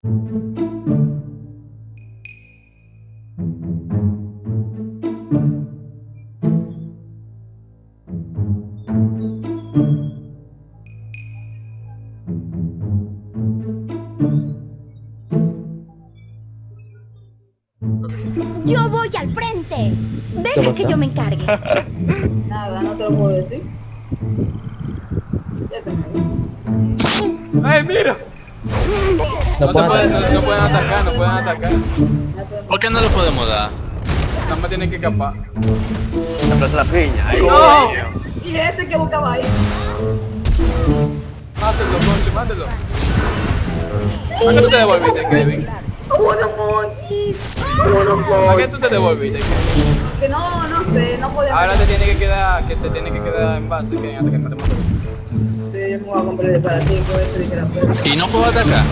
Yo voy al frente. Deja que yo me encargue. Nada, no te lo puedo decir. Ya te ¡Ay, mira! No pueden puede- atacar. no- no pueden atacar, no pueden atacar. ¿Por qué no lo podemos dar? Nada más tienen que escapar. La plaza de la piña. Ay, ¡No! Y ese que buscaba ahí. Mátelo, Monchi, mátelo. ¿A qué tú te devolviste, Kevin? Uno monchis. ¿A qué tú te devolviste, Kevin? Que no, no sé, no podía. Ahora te tiene que quedar, que te tiene que quedar en base, Kevin, antes que no te maten. Sí, yo me voy a comprar el para ti. ¿Y no puedo atacar?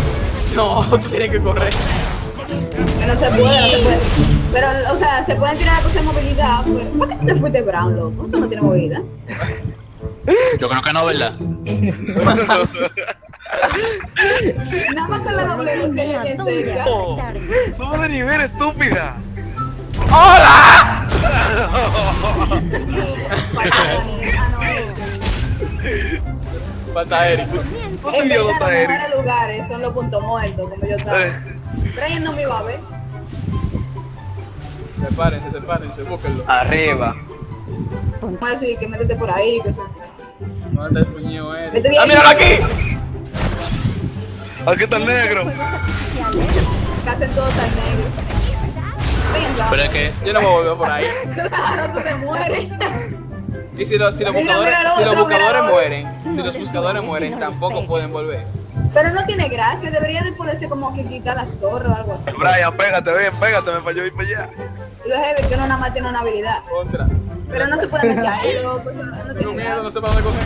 No, tú tienes que correr. Que no se puede, no se puede. Pero, o sea, se pueden tirar cosas de movilidad. Pero, ¿Por qué te fuiste brown, loco? Eso no tiene movilidad. Yo creo que no, ¿verdad? Nada más con la doble cerca. Somos de nivel, estúpida. ¡Hola! Falta Eric. No te En dio verdad, nota, los Eric. mejores lugares son los puntos muertos, como yo estaba. Eh. Ella no me iba a ver. Sepárense, sepárense, búsquenlo. Arriba. Vamos a decir que métete por ahí, cosas así. ¿Dónde está el fuñido Eric? ¡Ah, míralo aquí! Aquí está el negro. Casi todo está negro. Venga. Pero es que... Yo no me volver por ahí. Claro, tú te mueres. Y si los, si los buscadores, mira, si los buscadores mira, mueren, si los buscadores mueren, tampoco pueden volver. Pero no tiene gracia, debería de poderse como que quitar las torres o algo así. Brian, pégate, ven, pégate, me falló ir para allá. Lo heavy que uno nada más tiene una habilidad. Contra. Pero no se puede meter no Tengo tiene miedo, no para dónde coger.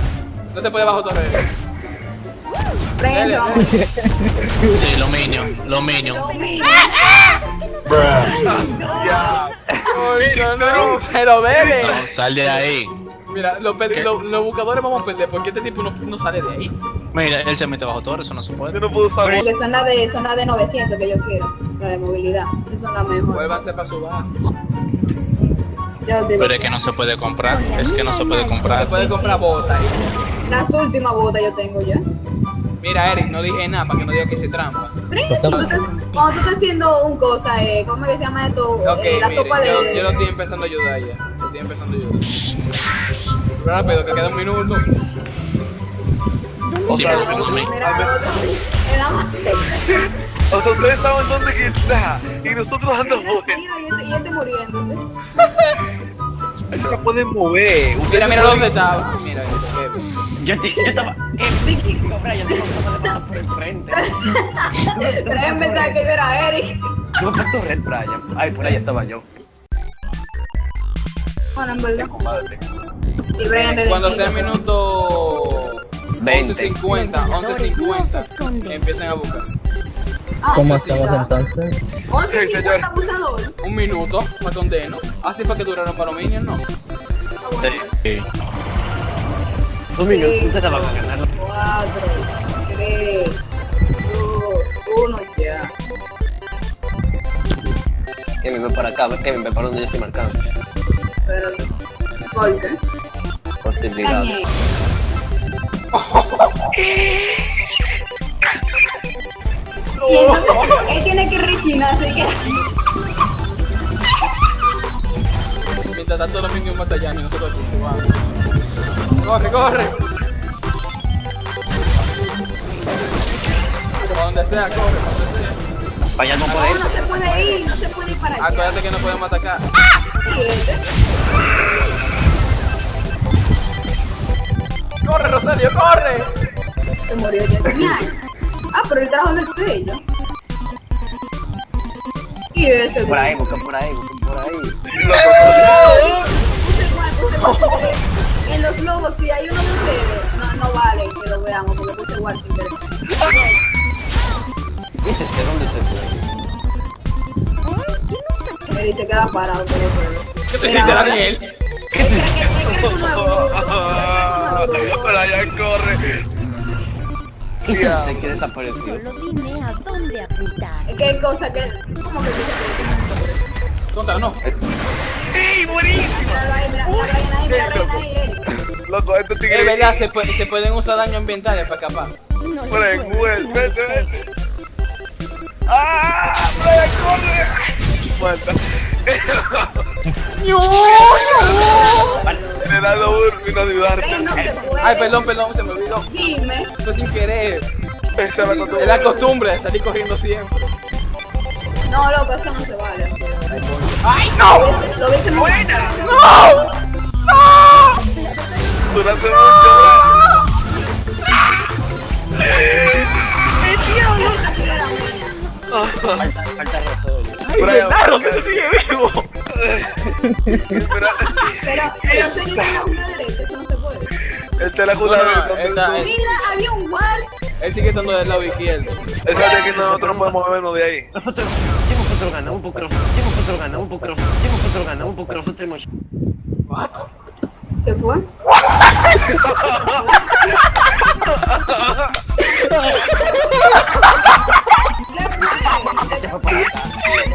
No se puede bajo torre. Prensa, vamos. Sí, los minions, los minions. No, mira. Ya. Ay, no, no, pero dele. No, sal de ahí. Mira, los, buscadores vamos a perder porque este tipo no, no sale de ahí. Mira, él se mete bajo torre, eso no se puede. Yo no puedo usar Porque son las de, son las de 900 que yo quiero, la de movilidad. Esas son las mejores. Vuélvanse para su base. Pero es que no se puede comprar, es que no se puede Se comprar. puede comprar botas las últimas botas yo tengo ya. Mira, Eric, no dije nada para que no diga que hice trampa. Cuando tú estás- cuando tú estás haciendo un cosa, eh, ¿cómo es que se llama esto? Ok, Eh, la mire, sopa de... yo, yo lo estoy empezando a ayudar ya. Estoy empezando ayudar. Rápido, que queda un minuto. O sea, pero o sea, ustedes saben dónde que está. Y nosotros andamos. Mira, y este muriéndose. No se pueden mover. Mira, Ustedes mira dónde está. Mira. Yo, yo estaba. ¿Qué psiquismo, Brian? Tengo que pasar por el frente. Déjenme pensar que yo era Eric. Yo me torre el Brian. Ay, por ahí estaba yo. Bueno, en verdad. Y Brian de Cuando sea el minuto 20. 11.50, 11.50, empiecen a buscar. Ah, ¿Cómo claro. entonces? 11 Sí, 50 señor. abusador. Un minuto para condeno. Así fue que duraron para los minions, ¿no? Sí. Sí. Dos minutos, ustedes van a ganar. 4, 3, 2, 1, ya. Kevin, ven para acá, Kevin, ven para donde yo estoy marcando. Espérate. Corte. Posibilidad. Y entonces, él tiene que rechinar, así que... Mientras tanto los minions batallando y nosotros aquí jugando. Corre, corre. Para donde sea, corre. Vaya, no No, puede no se puede ir, no se puede ir para allá. Acuérdate que no podemos atacar. Este, ¡Corre, Rosario, corre! se murió ya. Ah, pero el trabajo de estrella. Y ese, Por ahí, busca por ahí, busca por ahí. En los globos, si hay uno de ustedes, no, no vale que lo veamos porque puse guante sin querer. ¿Viste que dónde se fue? Él se queda parado, pero pero- ¿Qué te hiciste, Daniel? Que- que es un nuevo- Brian corre. Se queda desaparecido. Solo dime a dónde apuntar. Es que hay cosas que. ¿Cómo que que Contra, no. ¡Ey, buenísimo! Loco, estos Es tigres. verdad, se, puede- se pueden usar daños ambientales para escapar. No decir vete, vete. ¡Ah! ¡Fred, corre! Muerta. Urbi, no ayudarte. Ey, no se puede. Ay, perdón, perdón, se me olvidó. Dime. Fue sin querer. Es la costumbre. Es la costumbre de salir corriendo siempre. No, loco, eso no se vale. ¡Ay, no! Lo hubiese buena. ¡No! ¡No! Durante mucho Falta. ¡Ay, verdad, Rosette sigue vivo! Pero, Pero, una derecha, eso no se puede. esta es la No, jugada no, esta-. Mira, había un guard. Él sigue estando del lado izquierdo. Esa de que nosotros no podemos movernos de ahí. Nosotros, sí, nosotros ganamos porque sí, nosotros ganamos porque sí, nosotros ganamos porque nosotros hemos ¿What? ¿Qué fue?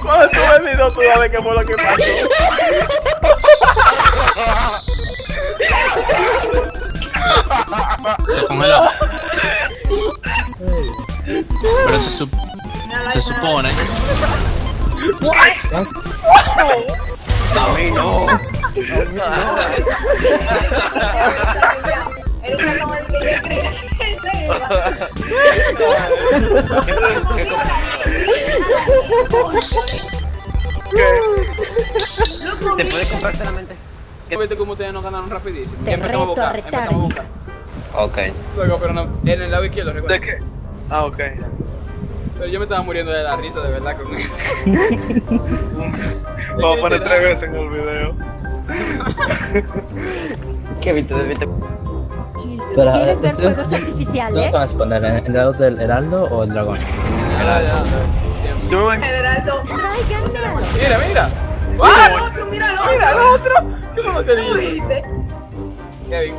Cuando tú ves el video, tú sabes qué fue lo que pasó. Pero se, sup- se supone. A mí no. Él está como el que yo creía que él se iba. ¿Qué. ¿Te puedes comprarte la mente? ¿Viste cómo ustedes nos ganaron rapidísimo? Te empezamos a reto a buscar, empezamos a buscar. Ok. Luego, pero no, en el lado izquierdo, ¿De recuerda. qué? Ah, ok. Pero yo me estaba muriendo de la risa, de verdad, con eso. Vamos a poner tres veces en el video. ¿Qué viste? ¿Viste? Pero, ¿Quieres ver ¿ustedes- fuegos ¿Dónde artificiales? van a responder? ¿En el lado del heraldo o el dragón? Ya, ya, siempre. Yo me. Tráiganme a los Mira, mira. Mira el otro, mira el otro. Mira el otro. ¿Qué fue lo que ¿Tú dice? viste? Kevin.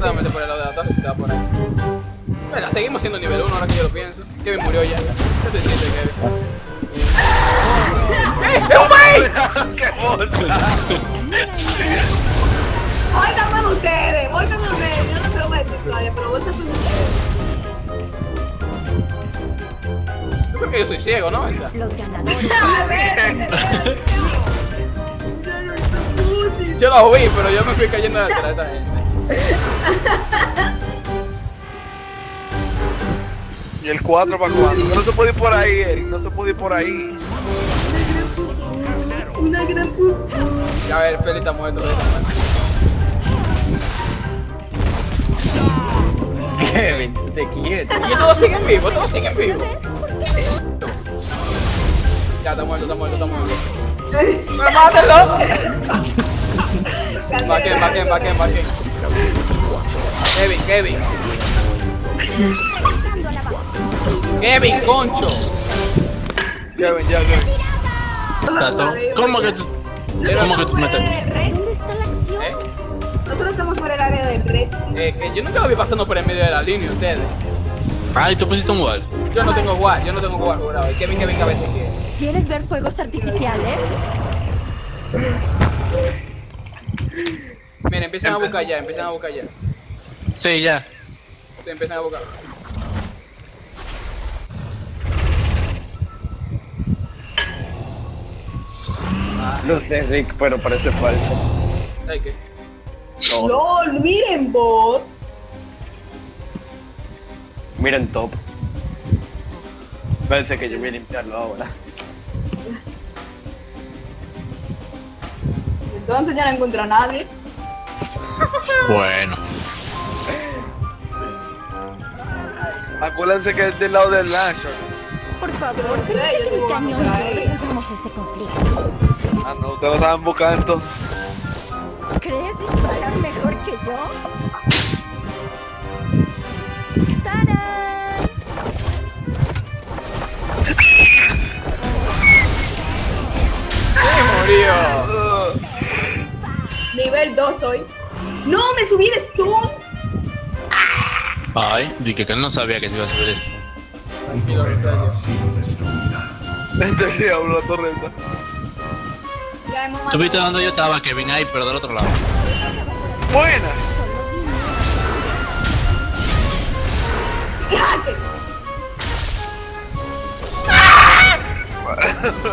Solamente por el lado de la torre si estaba por ahí. Bueno, seguimos siendo nivel 1 ahora que yo lo pienso. Kevin murió ya. ¿Qué te hiciste, Kevin? ¡Eh! ¡Es un maíz! ¡Qué bola! Óiganme ustedes, óiganme ustedes. Yo no se lo voy a decir todavía, pero vos estás Yo creo que yo soy ciego, ¿no? Los ganadores. Yo lo vi, pero yo me fui cayendo de esta gente. ¿Y el 4 para cuándo? No se puede ir por ahí, Eric. No se puede ir por ahí. Una gran puta. Ya a ver, Feli está muerto. Feli está muerto. Kevin, te quieto. Y todos siguen vivos, todos siguen vivos. Ya, está muerto, está muerto, está muerto. ¡Pero mátelo! Baquen, baquen, baquen, baquen. Kevin, Kevin. Kevin, concho. Kevin, ya, Kevin. Tato, ¿Cómo que tú, cómo que tú metes? ¿Dónde está la acción? ¿Eh? Nosotros estamos por el área del red. Eh, que yo nunca lo vi pasando por el medio de la línea, ustedes. Ay, tú pusiste un wall. Yo no tengo guard, yo no tengo guard jurado. Y Kevin que venga a ver si quiere. ¿Quieres ver fuegos artificiales? Miren, empiezan a buscar ya, empiezan a buscar ya. Sí, ya. Sí, empiezan a buscar. No sé, Rick, pero parece falso. ¿Sabes qué? No. LOL, miren bot. Miren top. Parece que yo voy a limpiarlo ahora. Entonces ya no encuentro a nadie. Bueno. Acuérdense que es del lado del Lasher. Por favor, yo mi cañón y resolvamos este conflicto. Ah, no, ustedes lo estaban buscando. ¿Crees disparar mejor que yo? ¡Sí, murió! Nivel 2 hoy. No, me subí de stun. Ay, dije que él no sabía que se iba a subir esto. Tranquilo. Este diablo, la torreta. ¿Tú viste dónde yo estaba? Que vine ahí, pero del otro lado. Buena. Mira,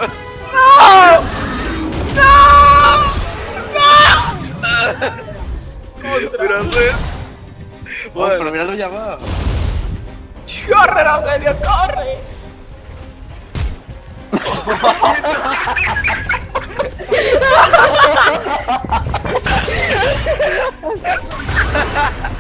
Andrés. Oh, pero Bueno, míralo ya va. ¡Corre, Rogelio, corre!